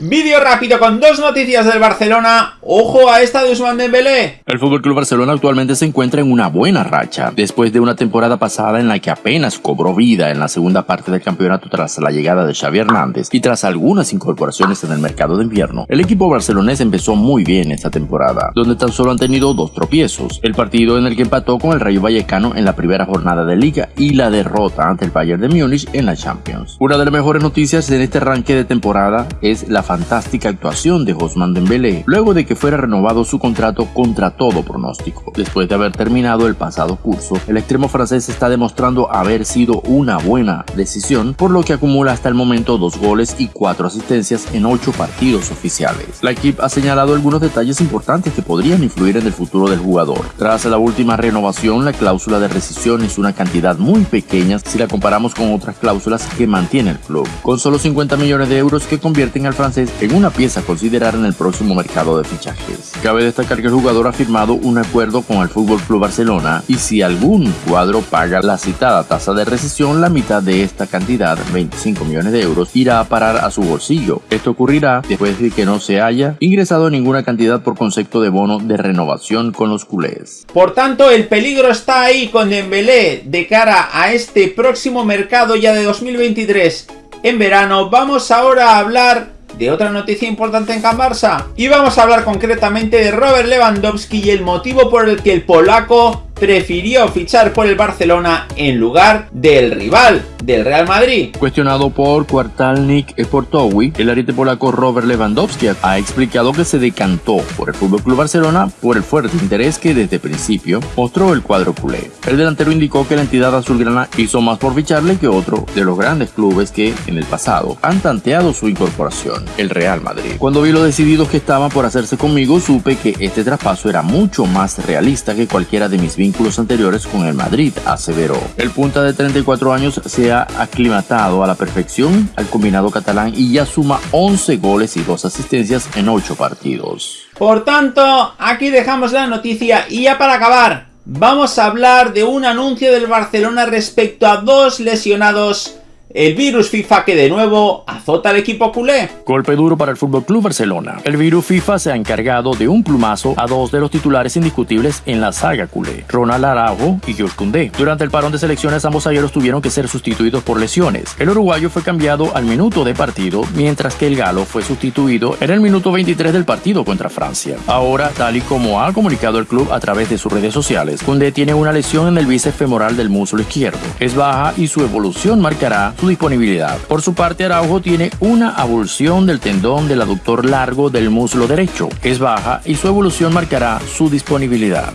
Vídeo rápido con dos noticias del Barcelona. Ojo a esta de Usman Dembélé. El FC Barcelona actualmente se encuentra en una buena racha, después de una temporada pasada en la que apenas cobró vida en la segunda parte del campeonato tras la llegada de Xavi Hernández y tras algunas incorporaciones en el mercado de invierno. El equipo barcelonés empezó muy bien esta temporada, donde tan solo han tenido dos tropiezos, el partido en el que empató con el Rayo Vallecano en la primera jornada de liga y la derrota ante el Bayern de Múnich en la Champions. Una de las mejores noticias en este arranque de temporada es la fantástica actuación de Osman Dembélé, luego de que fuera renovado su contrato contra todo pronóstico. Después de haber terminado el pasado curso, el extremo francés está demostrando haber sido una buena decisión, por lo que acumula hasta el momento dos goles y cuatro asistencias en ocho partidos oficiales. La equipe ha señalado algunos detalles importantes que podrían influir en el futuro del jugador. Tras la última renovación, la cláusula de rescisión es una cantidad muy pequeña si la comparamos con otras cláusulas que mantiene el club, con solo 50 millones de euros que convierten al francés en una pieza a considerar en el próximo mercado de fichajes. Cabe destacar que el jugador ha firmado un acuerdo con el Fútbol Club Barcelona y si algún cuadro paga la citada tasa de recesión, la mitad de esta cantidad, 25 millones de euros, irá a parar a su bolsillo. Esto ocurrirá después de que no se haya ingresado ninguna cantidad por concepto de bono de renovación con los culés. Por tanto, el peligro está ahí con Dembélé de cara a este próximo mercado ya de 2023 en verano. Vamos ahora a hablar de otra noticia importante en Can Barça. Y vamos a hablar concretamente de Robert Lewandowski y el motivo por el que el polaco prefirió fichar por el Barcelona en lugar del rival, del Real Madrid. Cuestionado por Kwartalnik Sportowi, el ariete polaco Robert Lewandowski ha explicado que se decantó por el FC Barcelona por el fuerte interés que desde principio mostró el cuadro culé. El delantero indicó que la entidad azulgrana hizo más por ficharle que otro de los grandes clubes que, en el pasado, han tanteado su incorporación, el Real Madrid. Cuando vi lo decididos que estaban por hacerse conmigo, supe que este traspaso era mucho más realista que cualquiera de mis vínculos anteriores con el Madrid, aseveró. El punta de 34 años se ha aclimatado a la perfección al combinado catalán y ya suma 11 goles y 2 asistencias en 8 partidos. Por tanto, aquí dejamos la noticia y ya para acabar, vamos a hablar de un anuncio del Barcelona respecto a dos lesionados el virus FIFA que de nuevo azota al equipo culé. Golpe duro para el FC Barcelona. El virus FIFA se ha encargado de un plumazo a dos de los titulares indiscutibles en la saga culé, Ronald Araujo y George Koundé. Durante el parón de selecciones ambos ayeros tuvieron que ser sustituidos por lesiones. El uruguayo fue cambiado al minuto de partido, mientras que el galo fue sustituido en el minuto 23 del partido contra Francia. Ahora, tal y como ha comunicado el club a través de sus redes sociales, Koundé tiene una lesión en el bíceps femoral del muslo izquierdo. Es baja y su evolución marcará su disponibilidad. Por su parte, Araujo tiene una abulsión del tendón del aductor largo del muslo derecho. Es baja y su evolución marcará su disponibilidad.